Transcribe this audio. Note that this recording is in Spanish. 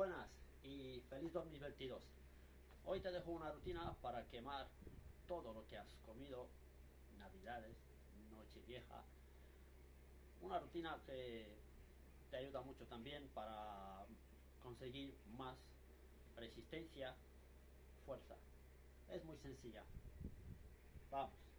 buenas y feliz 2022. Hoy te dejo una rutina para quemar todo lo que has comido, navidades, noche vieja. Una rutina que te ayuda mucho también para conseguir más resistencia, fuerza. Es muy sencilla. Vamos.